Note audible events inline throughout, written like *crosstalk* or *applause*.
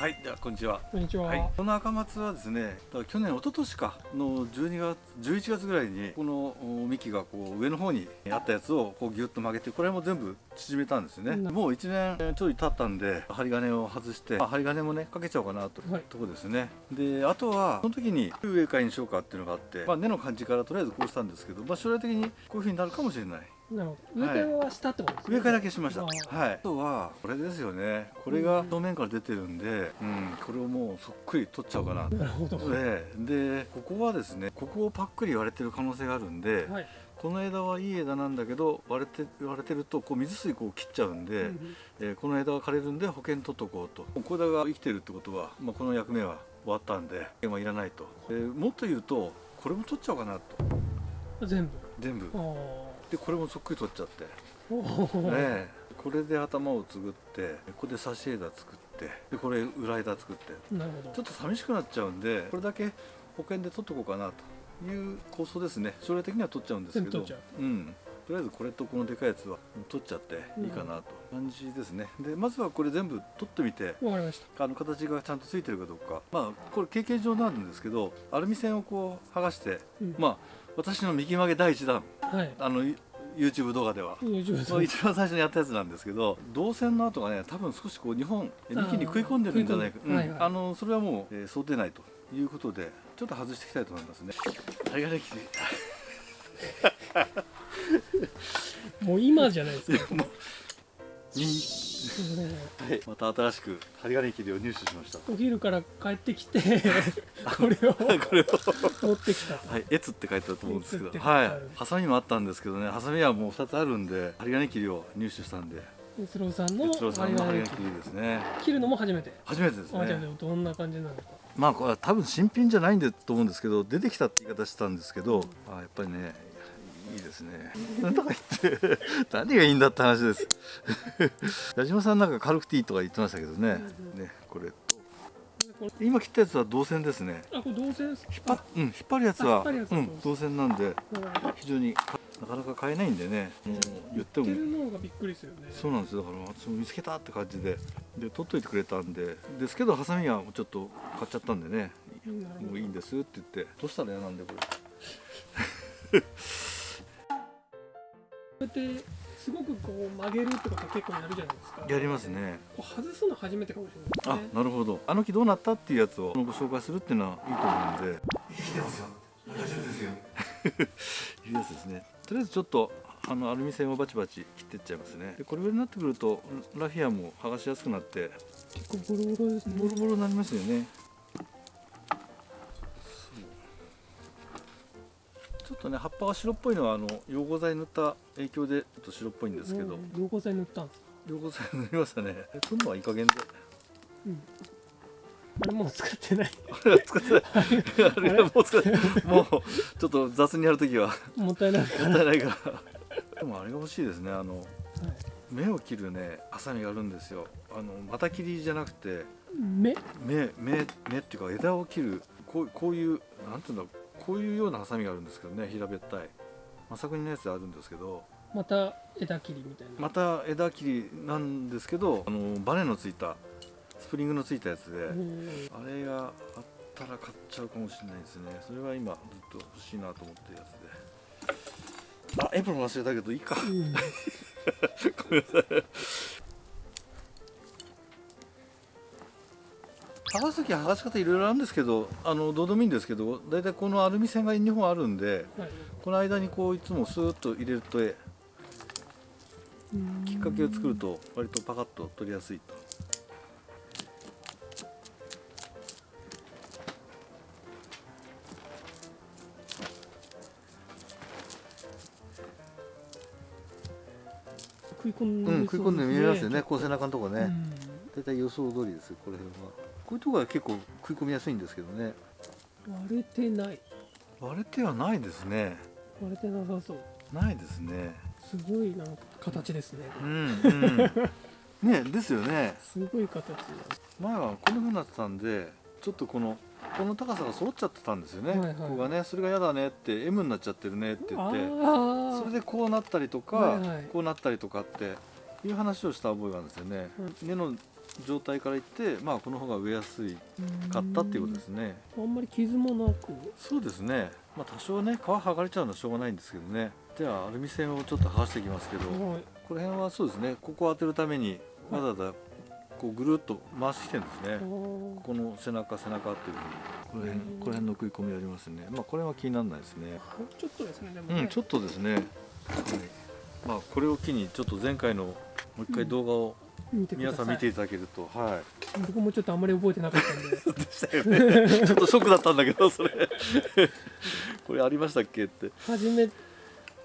はい、ではこんにちは。こんにちは。はい、この赤松はですね、去年一昨年かの12月11月ぐらいにこのお幹がこう上の方にあったやつをこうギュッと曲げて、これも全部縮めたんですよね。うんもう1年ちょい経ったんで針金を外して、まあ針金もねかけちゃおうかなと、はいとこですね。で、あとはその時に植え替えにしようかっていうのがあって、まあ根の感じからとりあえずこうしたんですけど、まあ将来的にこういう風になるかもしれない。なるほど。植え替えはしたってことですね。植え替えだけしました。あはい。ーあとはこれですよね。これが正面から出てるんで、うん、これをもうそっくり取っちゃおうかな。なるほど。はででここはですねここをパックリ割れてる可能性があるんで、い。この枝はいい枝なんだけど割れて割れてるとこう水水こう切っちゃうんで、うんえーこの枝が枯れるんで保険取っとこうとこの枝が生きてるってことは、まあ、この役目は終わったんで保険はいらないと、でもっと言うとこれも取っちゃおうかなと全部。全部あでこれもそっくり取っちゃって。あ。おーええこれで頭をつぐってここで差し枝作ってでこれ裏枝作ってなるほど。ちょっと寂しくなっちゃうんでこれだけ保険で取っとこうかなという構想ですね将来的には取っちゃうんですけど全部取っちゃうんとりあえずこれとこのでかいやつは取っちゃっていいかなと。感じですね。でまずはこれ全部取ってみて。わかりました。あの形がちゃんとついてるかどうか。まあこれ経験上なんですけどアルミ線をこう剥がしてうん。まあ私の右曲げ第一弾。はい。あの YouTube 動画では。一番最初にやったやつなんですけど導線の跡がね多分少しこう日本幹に食い込んでるんじゃないか、食い込んではいはい。うん。あのそれはもう、えー想定内ということでちょっと外していきたいと思いますね。針金切り *laughs* もう今じゃないですか。もはい、また新しく針金切りを入手しました。お昼から帰ってきてこれを *laughs* これを。持ってきた。と。はい、エツって書いてあると思うんですけど。はい。ハサミもあったんですけどね。ハサミはもう2つあるんで針金切りを入手したんで。スローさんの哲郎さんの針針金金切りですね。切るのも初めて。初めてですあじゃあねどんな感じなのか。まあこれは多分新品じゃないんでと思うんですけど出てきたって言い方したんですけど、あやっぱりねいいですね。なんとか言って何がいいんだって話です。*laughs* 矢島さんなんか軽くていいとか言ってましたけどね。ねこれとこれ今切ったやつは銅線ですね。あこれ銅線ですか？引っ張っうん引っ張るやつはつはうん銅線なんであ非常になかなか買えないんでね。もう言っても売ってるのがびっくりですよね。そうなんですよだから私も見つけたって感じでで取っといてくれたんでですけどハサミはちょっと買っちゃったんでねもういいんですって言ってどうしたら嫌なんでここ *laughs* うやってすごくこう曲げるってことは結構やるじゃないですか。れやりますね。こう外すの初めてかもしれあないですね。なるほど。あの木どうなったっていうやつをご紹介するっていうのはいいと思うんで。生きてますよ。大丈夫ですよ。*laughs* いうやつですね。とりあえずちょっとあのアルミ線をバチバチ切っていっちゃいますね。でこれぐらいになってくるとラフィアも剥がしやすくなって結構ボロボロですね。ボロボロになりますよねちょっとね葉っぱが白っぽいのはあの溶合剤塗った影響でちょっと白っぽいんですけど。うん。溶合剤塗ったんですか？溶合剤塗りましたね。えそんのはいい加減で。うん。あれもう使ってない。*laughs* あれは使ってない。あれ？はもう使ってない。もうちょっと雑にやるときは。*laughs* もったいないから。もったいないから。でもあれが欲しいですね。あのはい目を切るねハサミがあるんですよ。あのまた切りじゃなくて。目？目目目っていうか枝を切る。こうこういうなんていうんだこういうようなハサミがあるんですけどね平べったい。まさくにのやつあるんですけどまた枝切りみたいな。また枝切りなんですけどあのバネのついたスプリングのついたやつで、うんあれがあったら買っちゃうかもしれないですね。それは今ずっと欲しいなと思ってるやつで。あエプロン忘れたけどいいか。うん *laughs* 剥がす時は剥がし方いろいろあるんですけどあのどうでもいいんですけど大体このアルミ線が2本あるんではい。この間にこういつもスーッと入れるとえきっかけを作ると割とパカッと取りやすいと。食い込んでうん食い込んで見えますよね。ねこう背中のとこね、うん。大体予想通りですこれはこういうところは結構食い込みやすいんですけどね。割れてない。割れてはないですね。割れてなさそう。ないですね。すごいなんか形ですね。うんうん。*laughs* ねですよね。すごい形前はこんな風になってたんでちょっとこのこの高さが揃っちゃってたんですよね、はいはい。ここがねそれが嫌だねって M になっちゃってるねって言ってそれでこうなったりとか、はいはい。こうなったりとかっていう話をした覚えがあるんですよね、う根の状態からいってまあこの方が植えやすいかったっていうことですね。あんまり傷もなく。そうですね。まあ多少ね皮剥がれちゃうのはしょうがないんですけどね。ではアルミ線をちょっと剥がしていきますけどはい。この辺はそうですね。ここを当てるためにわざわざこうぐるっと回してきてるんですね、ここの背中背中っていうふうに。この辺うん。この辺の食い込みありますね。まあこれは気にならないですね。ちょっとですねでもね、うんちょっとですね、はい、まあこれを機にちょっと前回のもう一回動画を見てください皆さん見ていただけると、は僕もちょっとあんまり覚えてなかったんで。い *laughs* でしたよね。*laughs* ちょっとショックだったんだけどそれ。*laughs* これありましたっけって。初め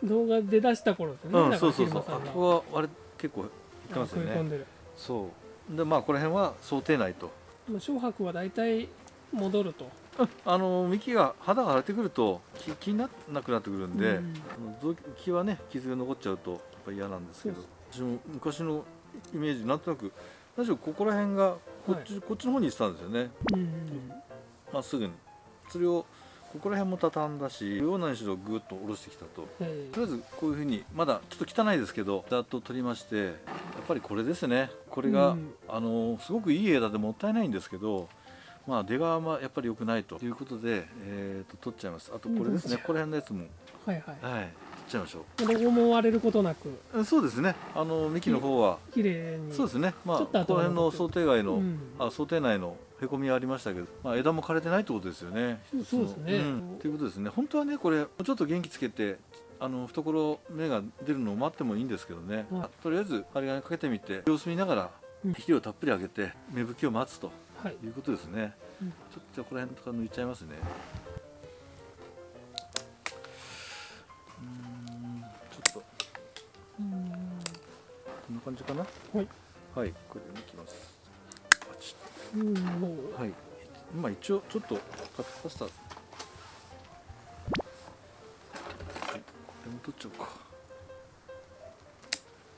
動画出だした頃ですね、うそうそうそう。あここはあれ結構言ってますよねそう。でまあこの辺は想定内と。まあ小白は大体戻ると。あの幹が肌が荒れてくると気気にならなくなってくるんで、うん。あの臓木はね傷が残っちゃうとやっぱり嫌なんですけど。私も昔のイメージなんとなく何しろここら辺がこっち,、こっちの方に行ってたんですよね。うんまっすぐに。それをここら辺も畳んだし上を何しろぐっと下ろしてきたと。え。とりあえずこういうふうにまだちょっと汚いですけどざっと取りましてやっぱりこれですね。これが、うんあのすごくいい枝でもったいないんですけどまあ出がまあやっぱり良くないということで、えー、と取っちゃいます。あとこれですね、うん。この辺のやつも。はいはい。はいちゃいましょロゴも割れることなく。うそうですね。あの幹の方は、綺麗に。そうですね。まあちょっと頭この辺の想定外の、うん。あ想定内のへこみはありましたけど、まあ、枝も枯れてないってことですよね。そうですね。ん。ということですね。本当はねこれもうちょっと元気つけてあの懐芽が出るのを待ってもいいんですけどね、はい。とりあえず針金かけてみて様子見ながらうん。肥料たっぷりあげて芽吹きを待つとはい。いうことですね、うん。ちょっとこの辺とか抜いちゃいますね感じかな？はい。はいこれで抜きます。はい。まあ一応ちょっとパスタ。はい。これも取っちゃおうか。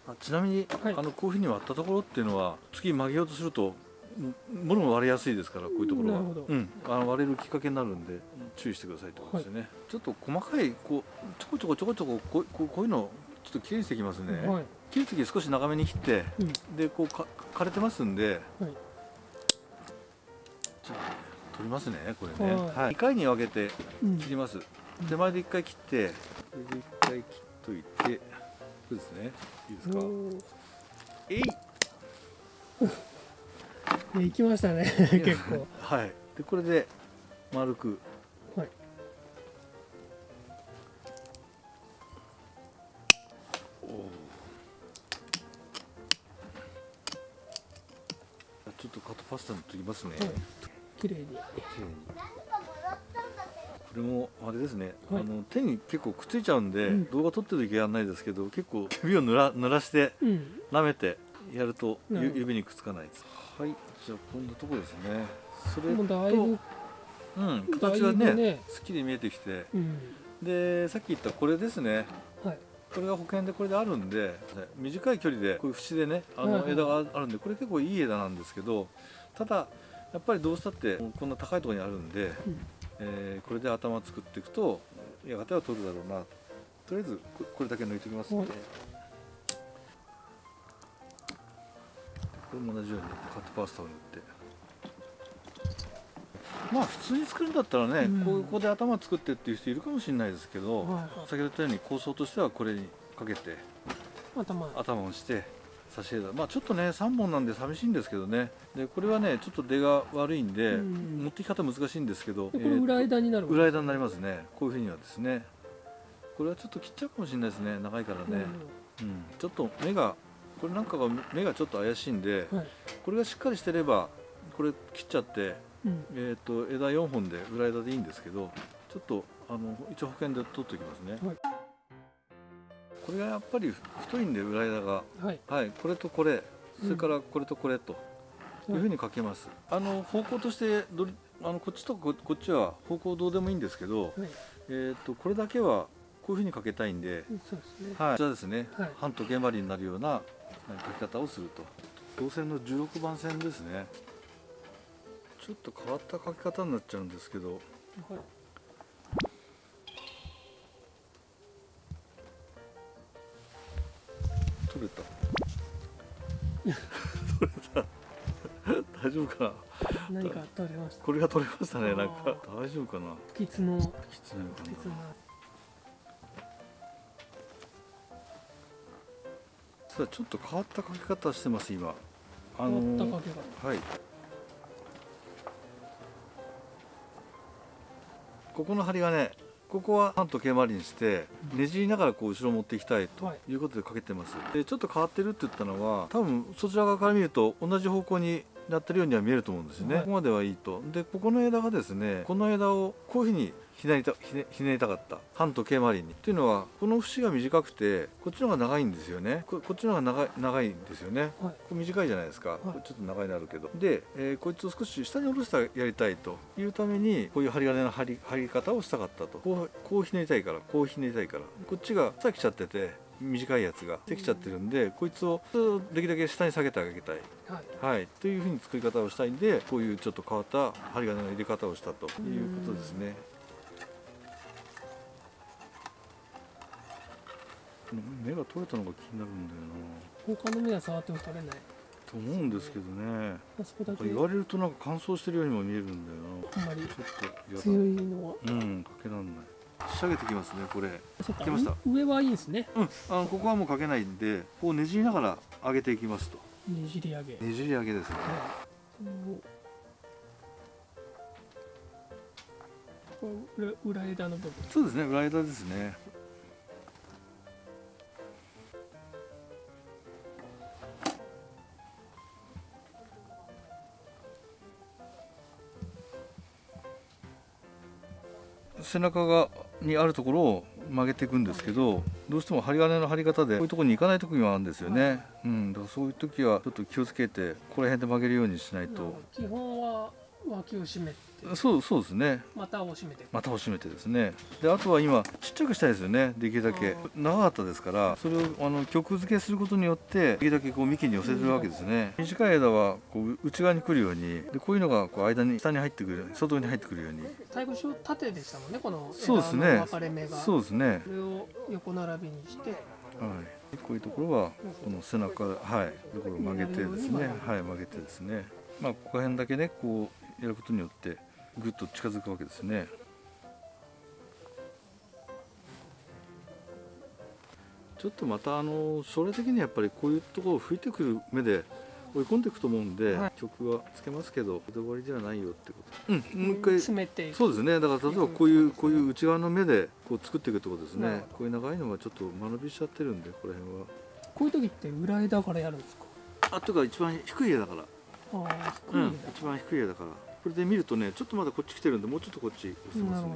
あちなみに、はい。あのこういうふうに割ったところっていうのは次曲げようとするとん物も割れやすいですからこういうところは。うん、あの割れるきっかけになるんで注意してくださいってことですよね、ちょっと細かいこうちょこちょこちょこちょここうこうこういうのちょっときれいにしていきますね、はい切る時少し長めに切ってうん。でこうか枯れてますんで。はい。じゃあ取りますねこれね、はい。はい、2回に分けてうん。切ります、手前で1回切ってこれで1回切っといてそうですね。いいですか？えい。ね行きましたね *laughs* 結構。はい。でこれで丸くパスタ塗ってきますね、はい。綺麗に。これもあれですね、はい。あの手に結構くっついちゃうんで、うん。動画撮ってる時はないですけど結構指を濡ら濡らしてうん。舐めてやると指にくっつかないです。はい。じゃあこんなとこですね。それとうん。形はね。ねすっきり見えてきて。うん。でさっき言ったこれですね。はい。これが保険でこれであるんで短い距離でこういう節でねあの枝があるんでこれ結構いい枝なんですけどただやっぱりどうしたってこんな高いところにあるんで、うん。えーこれで頭作っていくとやがては取るだろうな。とりあえずここれだけ抜いておきますんで、はい。これも同じようにカットパースタを塗って。まあ普通に作るんだったらね、うん。ここで頭作ってっていう人いるかもしれないですけど、先ほど言ったように構想としてはこれにかけて頭。頭をして差し枝まあちょっとね3本なんで寂しいんですけどね。でこれはねちょっと出が悪いんで、うん。持ってき方難しいんですけど。でこれ裏枝になるえーと裏枝になりますね。こういうふうにはですね。これはちょっと切っちゃうかもしれないですね。長いからね、うん、ちょっと目がこれなんかが目がちょっと怪しいんではい。これがしっかりしてればこれ切っちゃって、うん。えー、と枝4本で裏枝でいいんですけどちょっとあの一応保険で取っておきますね、はいこれがやっぱり太いんで裏枝が。はい。はい。これとこれ。それからこれとこれとうんいうふうにかけます、あの方向としてどれあのこっちとここっちは方向どうでもいいんですけど、はい。えー、とこれだけはこういうふうにかけたいんで、そうですね。はい、こちらですね、はい。半時計回りになるようなえー書き方をすると。銅線の16番線ですね。ちょっと変わった書き方になっちゃうんですけど。はいか。な何か取れました？これが取れましたねなんか。あ大丈夫かな？不吉のきついのかな？ちょっと変わったかけ方してます今。あ変のわったかけ方。はい。ここの針金ここは半と毛針にしてねじりながらこう後ろ持っていきたいとはい。いうことでかけてます。でちょっと変わってるって言ったのは多分そちら側から見ると同じ方向になってるようには見えると思うんですよね、はい。ここまではいいと。でここの枝がですねこの枝をこういうふうにひねりたひねひねりたかった。半と毛針に。っていうのはこの節が短くてこっちの方が長いんですよね。ここっちの方が長い長いんですよね。はい。これ短いじゃないですか、これちょっと長いなるけど。で、えーこいつを少し下に下ろしてやりたいというためにこういう針金の張り張り方をしたかったと。こうこうひねりたいからこうひねりたいから。こっちがさきちゃってて短いやつができちゃってるんでこいつをできるだけ下に下げてあげたい。はい。はい、というふうに作り方をしたいんでこういうちょっと変わった針金の入れ方をしたということですね。目が取れたのが気になるんだよな。他の目は触っても取れない。と思うんですけどね。言われるとなんか乾燥してるようにも見えるんだよあんまりなちょっと強いのは。うん。かけらんない仕上げてきますねこれ。そっか来ました。う上はいいんですね。うんあのここはもうかけないんでこうねじりながら上げていきますと。ねじり上げ。ねじり上げですね。はい。裏裏枝の部分。そうですね裏枝ですね。背中がにあるところを曲げていくんですけどどうしても針金の張り方でこういうところに行かない時もあるんですよね、うん、だからそういう時はちょっと気をつけてここら辺で曲げるようにしないと、基本は脇を締めて。そうそうですね。股を締めて。股を締めてですね。であとは今ちっちゃくしたいですよね。できるだけ。長かったですからそれをあの曲付けすることによってできるだけこう幹に寄せてるわけですね。短い枝はこう内側に来るようにでこういうのがこう間に下に入ってくる外に入ってくるように。最後小縦でしたもんねこのそうですね。枝の分かれ目が。そうですね。これを横並びにして。はい。でこういうところはこの背中はい。ところを曲げてですね。はい曲げてですね。まあここら辺だけねこうやることによってぐっと近づくわけですね。ちょっとまたあの将来的にやっぱりこういうところを吹いてくる目で追い込んでいくと思うんで、はい。曲はつけますけどこれで終わりではないよってこと。うん。もう一回詰めてそうですね。だから例えばこういうこういう内側の目でこう作っていくってことですね。こういう長いのはちょっと間延びしちゃってるんでここら辺は。こういう時って裏枝からやるんですか？あというか一番低い枝だから。ああうん低い枝、一番低い枝だからこれで見るとねちょっとまだこっち来てるんでもうちょっとこっち寄せますね。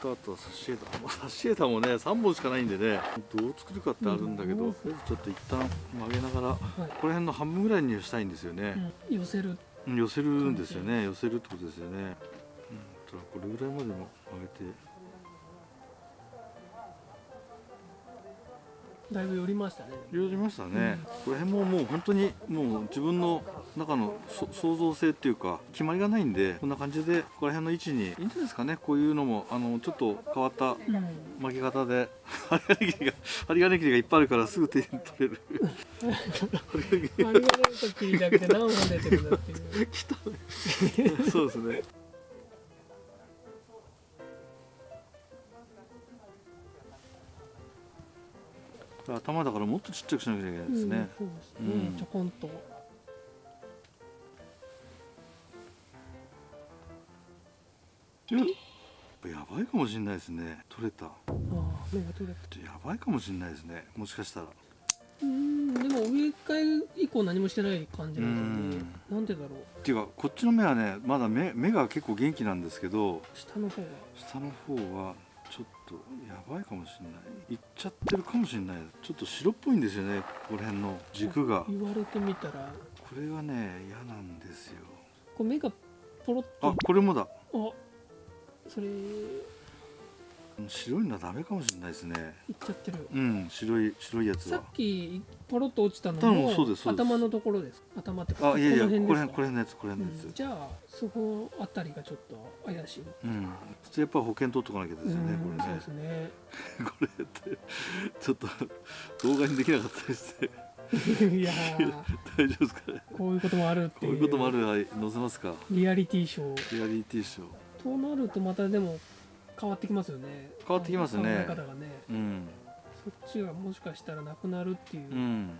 あとは差し枝もう差し枝もね3本しかないんでねどう作るかってあるんだけど、ちょっと一旦曲げながらこはい。こら辺の半分ぐらいにしたいんですよね、うん、寄せるうん寄せるんですよね。寄せるってことですよね、うん、これぐらいまでも曲げてだいぶ寄りましたね。寄りましたね、この辺ももう本当にもう自分の中のそ創造性っていうか決まりがないんでこんな感じでここら辺の位置にいいんじゃないですかね。こういうのもあのちょっと変わったうん。巻き方で *laughs* 針金切りが針金切りがいっぱいあるからすぐ手に取れる。*laughs* 針金切りあれがなんか切りだけで何本出てるんだっていう。*laughs* そうですね頭だからもっとちっちゃくしなきゃいけないですね、うん、そうですね、うん。ちょこんと。やばいかもしれないですね。取れた。ああ目が取れた。やばいかもしれないですね。もしかしたら。うんでも植え替え以降何もしてない感じなんでね。なんでだろう。っていうかこっちの目はねまだ目目が結構元気なんですけど下の方が下の方はちょっとやばいかもしれない。いっちゃってるかもしれない。ちょっと白っぽいんですよねここら辺の軸が。こ言われてみたら。れがね嫌なんですよ。こう目がポロッと。あこれもだ。あそれい白いのはダメかもしれないですね。っちゃってる。うん白い白いやつさはっきポロッと落ちたの頭のところです頭ってかあいやいやここら辺これ辺のやつこれ辺のやつ。うんじゃあそこあたりがちょっと怪しい。うん。普通やっぱ保険取っとかなきゃですよねこれね。ですね。*laughs* これってちょっと動画にできなかったりして。*laughs* いやー。大丈夫ですかね？こういうこともあるっていう。こういうこともあるはい載せますか？リアリティショー。リアリティショー。となるとまたでも変わってきますよね。変わってきますね。考え方がね。うん。そっちがもしかしたらなくなるっていう、うん。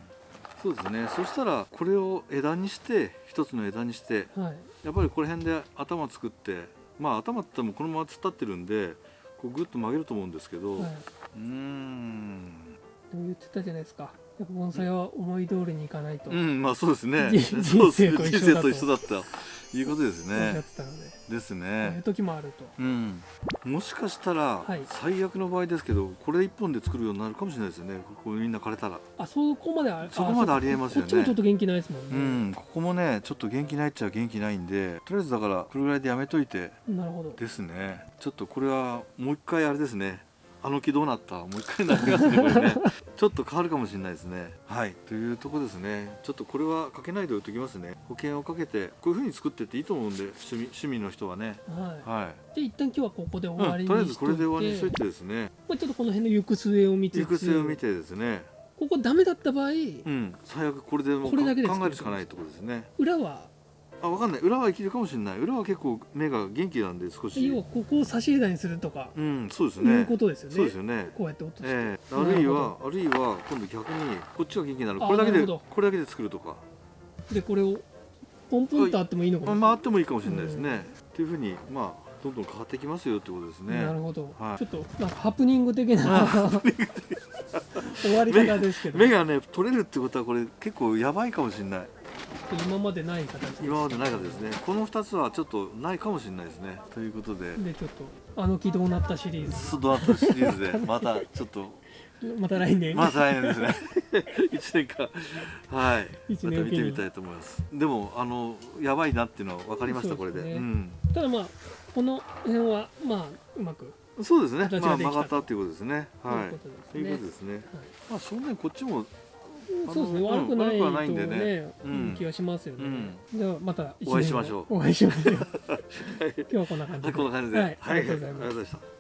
そうですね。そしたらこれを枝にして一つの枝にしてはい。やっぱりこの辺で頭作ってまあ頭って言ってもこのまま突っ立ってるんでこうグッと曲げると思うんですけど、はうーん。い、でも言ってたじゃないですかやっぱ盆栽は思い通りにいかないと。うんまあそうですね。人生と一緒だと。一緒だったいうことですね。で、ですそういうね時もあると。うん。もしかしたら、はい。最悪の場合ですけどこれ一本で作るようになるかもしれないですよね。ここみんな枯れたら。あそこまであそこまでありえますよね。こっちもちょっと元気ないですもんうね、ん。ここもねちょっと元気ないっちゃ元気ないんでとりあえずだからこれぐらいでやめといて。なるほど。ですね。ちょっとこれはもう一回あれですねあの木どうなった？もう一回になりますねこれね。*laughs* ちょっと変わるかもしれないですね。はい。というとこですね。ちょっとこれはかけないでおいておきますね。保険をかけてこういう風に作ってっていいと思うんで趣味趣味の人はね。はい。はい。じゃあ一旦今日はここで終わうん、とりあえずこれで終わりにしといてですね。まあ、ちょっとこの辺の行く末を見つつ行く末を見てですね。ここダメだった場合。うん。最悪これでもうこれだけで考えるしかないってことですね。裏はあわかんない。裏は生きるかもしれない。裏は結構目が元気なんで少し。要はここを差し枝にするとか、うんそうですいうねことですよね。そうですよね。こうやって落として、ええ。なるほどあるいはあるいは今度逆にこっちが元気になる。これだけでこれだけで作るとか。でこれをポンポンとあってもいいのかもまあ回ってもいいかもしれないですね、っていうふうにまあどんどん変わってきますよってことですね。なるほど、はい。ちょっとなんかハプニング的な *laughs* 終わり方ですけど。目がね取れるってことはこれ結構やばいかもしれない今までない形です。今までない方ですね。この2つはちょっとないかもしれないですね。ということで。でちょっとあの木どうなったシリーズ。スドナットシリーズで *laughs* またちょっと。また来年、まず来年ですね。*laughs* 1年間。はい。一また見てみたいと思います。でもあのやばいなっていうのは分かりました、これで。うん。ただまあこの辺はまあうまくそうですね。まあ曲がったっていうことですね。はい。ということですね。はい。まあ正面こっちもそうですねうん悪くないと悪くはないんでね。ねうん。気がしますよね、うん。じゃあまたお会いしましょう。お会いしましょう。*laughs* 今日はこんな感じで。はいこんな感じで。はい、ありがとうございました